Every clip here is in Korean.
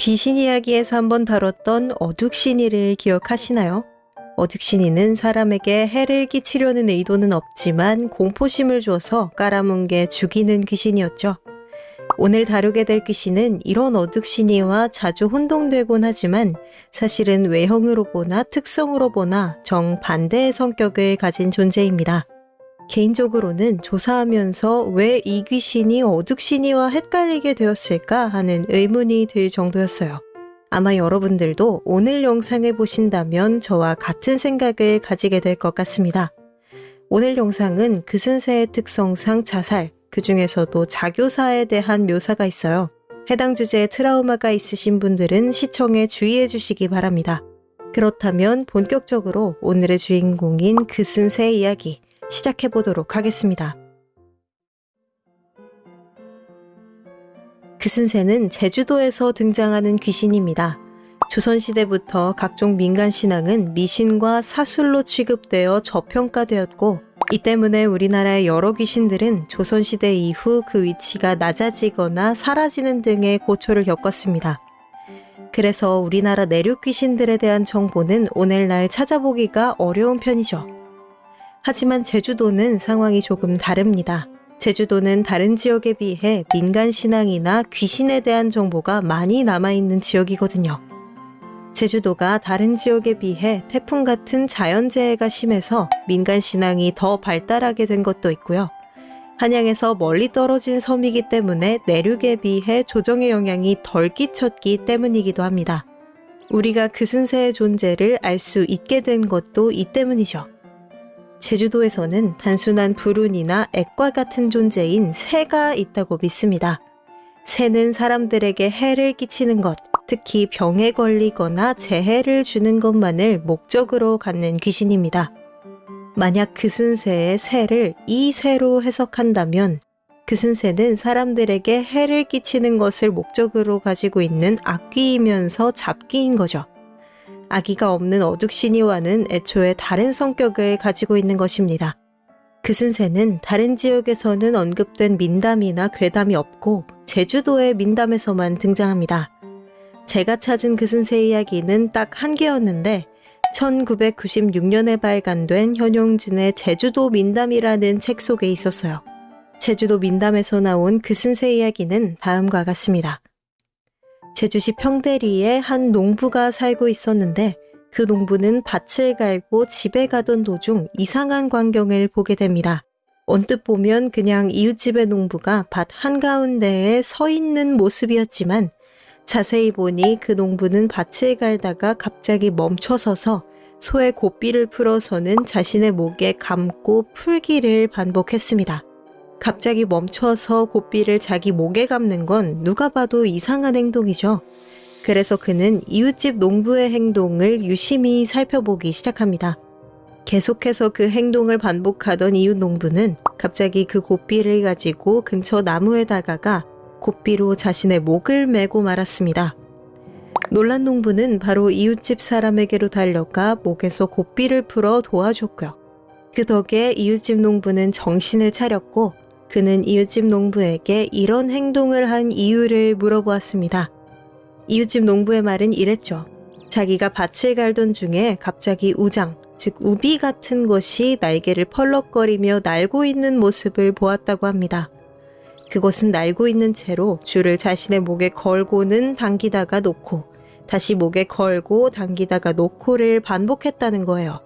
귀신 이야기에서 한번 다뤘던 어둑신이를 기억하시나요? 어둑신이는 사람에게 해를 끼치려는 의도는 없지만 공포심을 줘서 깔아뭉개 죽이는 귀신이었죠. 오늘 다루게 될 귀신은 이런 어둑신이와 자주 혼동되곤 하지만 사실은 외형으로 보나 특성으로 보나 정반대의 성격을 가진 존재입니다. 개인적으로는 조사하면서 왜 이 귀신이 어둑신이와 헷갈리게 되었을까 하는 의문이 들 정도였어요. 아마 여러분들도 오늘 영상을 보신다면 저와 같은 생각을 가지게 될 것 같습니다. 오늘 영상은 그슨세의 특성상 자살, 그 중에서도 자교사에 대한 묘사가 있어요. 해당 주제에 트라우마가 있으신 분들은 시청에 주의해 주시기 바랍니다. 그렇다면 본격적으로 오늘의 주인공인 그슨세 이야기 시작해 보도록 하겠습니다. 그슨세는 제주도에서 등장하는 귀신입니다. 조선시대부터 각종 민간신앙은 미신과 사술로 취급되어 저평가되었고 이 때문에 우리나라의 여러 귀신들은 조선시대 이후 그 위치가 낮아지거나 사라지는 등의 고초를 겪었습니다. 그래서 우리나라 내륙 귀신들에 대한 정보는 오늘날 찾아보기가 어려운 편이죠. 하지만 제주도는 상황이 조금 다릅니다. 제주도는 다른 지역에 비해 민간 신앙이나 귀신에 대한 정보가 많이 남아있는 지역이거든요. 제주도가 다른 지역에 비해 태풍 같은 자연재해가 심해서 민간 신앙이 더 발달하게 된 것도 있고요. 한양에서 멀리 떨어진 섬이기 때문에 내륙에 비해 조정의 영향이 덜 끼쳤기 때문이기도 합니다. 우리가 그슨새의 존재를 알 수 있게 된 것도 이 때문이죠. 제주도에서는 단순한 불운이나 액과 같은 존재인 새가 있다고 믿습니다. 새는 사람들에게 해를 끼치는 것, 특히 병에 걸리거나 재해를 주는 것만을 목적으로 갖는 귀신입니다. 만약 그슨새의 새를 이 새로 해석한다면 그슨새는 사람들에게 해를 끼치는 것을 목적으로 가지고 있는 악귀이면서 잡귀인 거죠. 아기가 없는 어둑신이와는 애초에 다른 성격을 가지고 있는 것입니다. 그슨새는 다른 지역에서는 언급된 민담이나 괴담이 없고 제주도의 민담에서만 등장합니다. 제가 찾은 그슨새 이야기는 딱 한 개였는데 1996년에 발간된 현용준의 제주도 민담이라는 책 속에 있었어요. 제주도 민담에서 나온 그슨새 이야기는 다음과 같습니다. 제주시 평대리에 한 농부가 살고 있었는데 그 농부는 밭을 갈고 집에 가던 도중 이상한 광경을 보게 됩니다. 언뜻 보면 그냥 이웃집의 농부가 밭 한가운데에 서 있는 모습이었지만 자세히 보니 그 농부는 밭을 갈다가 갑자기 멈춰서서 소의 고삐를 풀어서는 자신의 목에 감고 풀기를 반복했습니다. 갑자기 멈춰서 고삐를 자기 목에 감는 건 누가 봐도 이상한 행동이죠. 그래서 그는 이웃집 농부의 행동을 유심히 살펴보기 시작합니다. 계속해서 그 행동을 반복하던 이웃 농부는 갑자기 그 고삐를 가지고 근처 나무에 다가가 고삐로 자신의 목을 메고 말았습니다. 놀란 농부는 바로 이웃집 사람에게로 달려가 목에서 고삐를 풀어 도와줬고요. 그 덕에 이웃집 농부는 정신을 차렸고 그는 이웃집 농부에게 이런 행동을 한 이유를 물어보았습니다. 이웃집 농부의 말은 이랬죠. 자기가 밭을 갈던 중에 갑자기 우장, 즉 우비 같은 것이 날개를 펄럭거리며 날고 있는 모습을 보았다고 합니다. 그것은 날고 있는 채로 줄을 자신의 목에 걸고는 당기다가 놓고 다시 목에 걸고 당기다가 놓고를 반복했다는 거예요.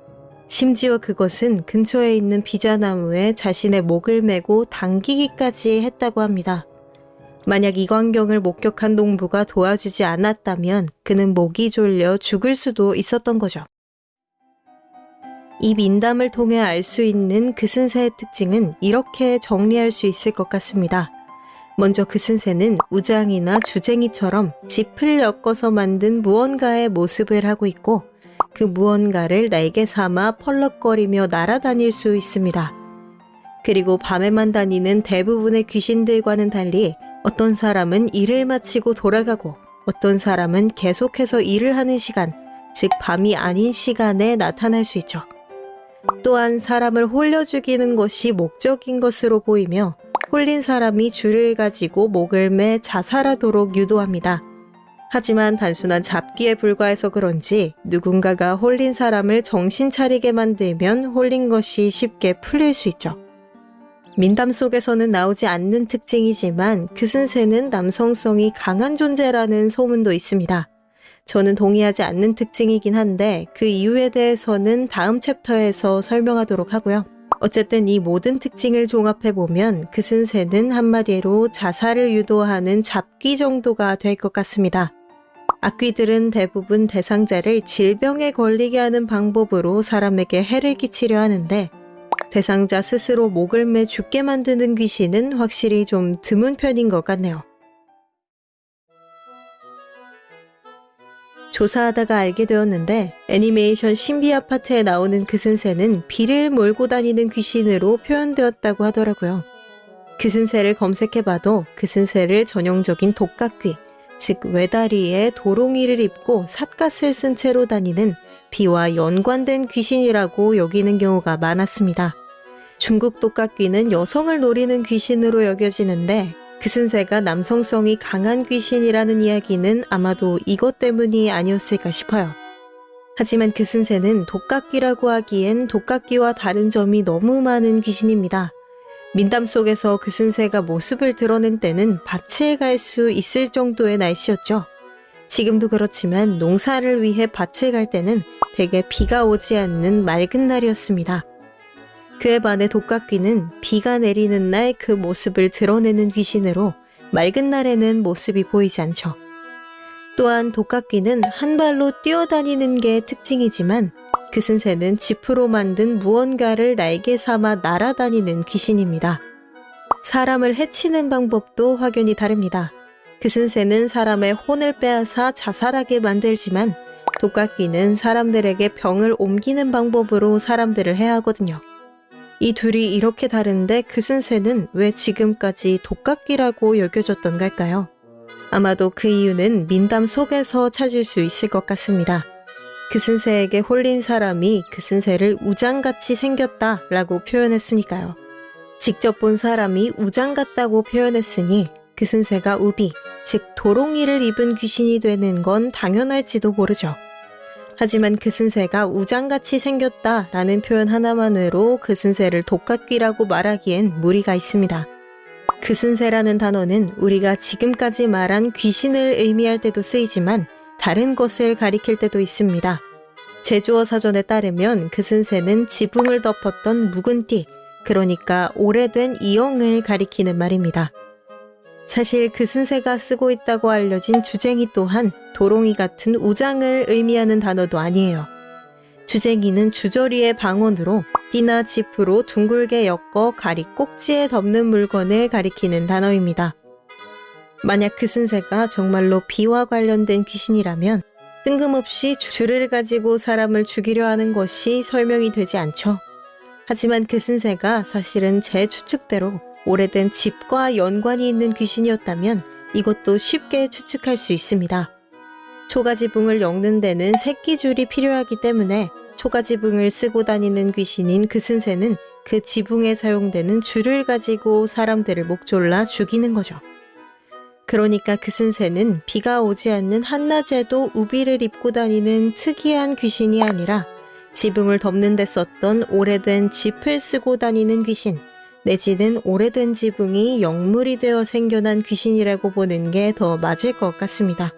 심지어 그것은 근처에 있는 비자나무에 자신의 목을 메고 당기기까지 했다고 합니다. 만약 이 광경을 목격한 농부가 도와주지 않았다면 그는 목이 졸려 죽을 수도 있었던 거죠. 이 민담을 통해 알 수 있는 그슨새의 특징은 이렇게 정리할 수 있을 것 같습니다. 먼저 그슨새는 우장이나 주쟁이처럼 짚을 엮어서 만든 무언가의 모습을 하고 있고 그 무언가를 날개 삼아 펄럭거리며 날아다닐 수 있습니다. 그리고 밤에만 다니는 대부분의 귀신들과는 달리 어떤 사람은 일을 마치고 돌아가고 어떤 사람은 계속해서 일을 하는 시간, 즉 밤이 아닌 시간에 나타날 수 있죠. 또한 사람을 홀려 죽이는 것이 목적인 것으로 보이며 홀린 사람이 줄을 가지고 목을 매 자살하도록 유도합니다. 하지만 단순한 잡기에 불과해서 그런지 누군가가 홀린 사람을 정신 차리게 만들면 홀린 것이 쉽게 풀릴 수 있죠. 민담 속에서는 나오지 않는 특징이지만 그슨새는 남성성이 강한 존재라는 소문도 있습니다. 저는 동의하지 않는 특징이긴 한데 그 이유에 대해서는 다음 챕터에서 설명하도록 하고요. 어쨌든 이 모든 특징을 종합해보면 그슨새는 한마디로 자살을 유도하는 잡기 정도가 될 것 같습니다. 악귀들은 대부분 대상자를 질병에 걸리게 하는 방법으로 사람에게 해를 끼치려 하는데 대상자 스스로 목을 매 죽게 만드는 귀신은 확실히 좀 드문 편인 것 같네요. 조사하다가 알게 되었는데 애니메이션 신비 아파트에 나오는 그슨새는 비를 몰고 다니는 귀신으로 표현되었다고 하더라고요. 그슨새를 검색해봐도 그슨새를 전형적인 독각귀, 즉 외다리에 도롱이를 입고 삿갓을 쓴 채로 다니는 비와 연관된 귀신이라고 여기는 경우가 많았습니다. 중국 독각귀는 여성을 노리는 귀신으로 여겨지는데 그슨새가 남성성이 강한 귀신이라는 이야기는 아마도 이것 때문이 아니었을까 싶어요. 하지만 그슨새는 독각귀라고 하기엔 독각귀와 다른 점이 너무 많은 귀신입니다. 민담 속에서 그슨새가 모습을 드러낸 때는 밭에 갈 수 있을 정도의 날씨였죠. 지금도 그렇지만 농사를 위해 밭에 갈 때는 대개 비가 오지 않는 맑은 날이었습니다. 그에 반해 독각귀는 비가 내리는 날 그 모습을 드러내는 귀신으로 맑은 날에는 모습이 보이지 않죠. 또한 독각귀는 한 발로 뛰어다니는 게 특징이지만 그슨새는 지프로 만든 무언가를 날개 삼아 날아다니는 귀신입니다. 사람을 해치는 방법도 확연히 다릅니다. 그슨새는 사람의 혼을 빼앗아 자살하게 만들지만 독각귀는 사람들에게 병을 옮기는 방법으로 사람들을 해하거든요. 이 둘이 이렇게 다른데 그슨새는 왜 지금까지 독각기라고 여겨졌던 걸까요? 아마도 그 이유는 민담 속에서 찾을 수 있을 것 같습니다. 그슨새에게 홀린 사람이 그슨새를 우장같이 생겼다 라고 표현했으니까요. 직접 본 사람이 우장 같다고 표현했으니 그슨새가 우비, 즉 도롱이를 입은 귀신이 되는 건 당연할지도 모르죠. 하지만 그슨새가 우장같이 생겼다 라는 표현 하나만으로 그슨새를 독각귀라고 말하기엔 무리가 있습니다. 그슨새라는 단어는 우리가 지금까지 말한 귀신을 의미할 때도 쓰이지만 다른 것을 가리킬 때도 있습니다. 제주어 사전에 따르면 그슨새는 지붕을 덮었던 묵은 띠, 그러니까 오래된 이영을 가리키는 말입니다. 사실 그슨새가 쓰고 있다고 알려진 주쟁이 또한 도롱이 같은 우장을 의미하는 단어도 아니에요. 주쟁이는 주저리의 방언으로 띠나 지프로 둥글게 엮어 가리 꼭지에 덮는 물건을 가리키는 단어입니다. 만약 그슨새가 정말로 비와 관련된 귀신이라면 뜬금없이 줄을 가지고 사람을 죽이려 하는 것이 설명이 되지 않죠. 하지만 그슨새가 사실은 제 추측대로 오래된 집과 연관이 있는 귀신이었다면 이것도 쉽게 추측할 수 있습니다. 초가지붕을 엮는 데는 새끼줄이 필요하기 때문에 초가지붕을 쓰고 다니는 귀신인 그슨새는 그 지붕에 사용되는 줄을 가지고 사람들을 목졸라 죽이는 거죠. 그러니까 그슨새는 비가 오지 않는 한낮에도 우비를 입고 다니는 특이한 귀신이 아니라 지붕을 덮는 데 썼던 오래된 짚을 쓰고 다니는 귀신, 내지는 오래된 지붕이 영물이 되어 생겨난 귀신이라고 보는 게 더 맞을 것 같습니다.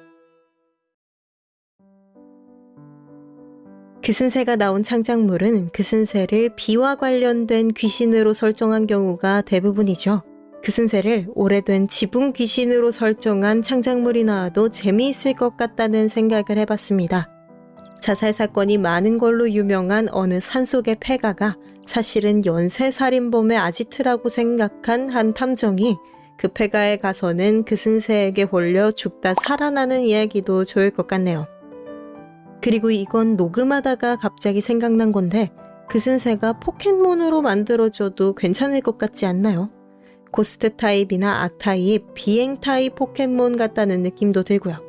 그슨새가 나온 창작물은 그슨새를 비와 관련된 귀신으로 설정한 경우가 대부분이죠. 그슨새를 오래된 지붕 귀신으로 설정한 창작물이 나와도 재미있을 것 같다는 생각을 해봤습니다. 자살 사건이 많은 걸로 유명한 어느 산속의 폐가가 사실은 연쇄살인범의 아지트라고 생각한 한 탐정이 그 폐가에 가서는 그슨새에게 홀려 죽다 살아나는 이야기도 좋을 것 같네요. 그리고 이건 녹음하다가 갑자기 생각난 건데 그슨새가 포켓몬으로 만들어줘도 괜찮을 것 같지 않나요? ghost 타입이나 악 타입, 비행 타입 포켓몬 같다는 느낌도 들고요.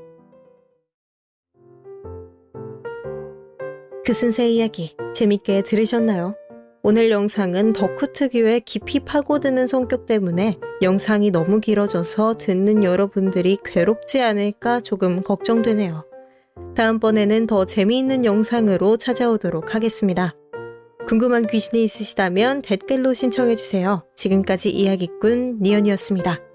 그슨새 이야기 재밌게 들으셨나요? 오늘 영상은 덕후 특유의 깊이 파고드는 성격 때문에 영상이 너무 길어져서 듣는 여러분들이 괴롭지 않을까 조금 걱정되네요. 다음번에는 더 재미있는 영상으로 찾아오도록 하겠습니다. 궁금한 귀신이 있으시다면 댓글로 신청해주세요. 지금까지 이야기꾼 니언이었습니다.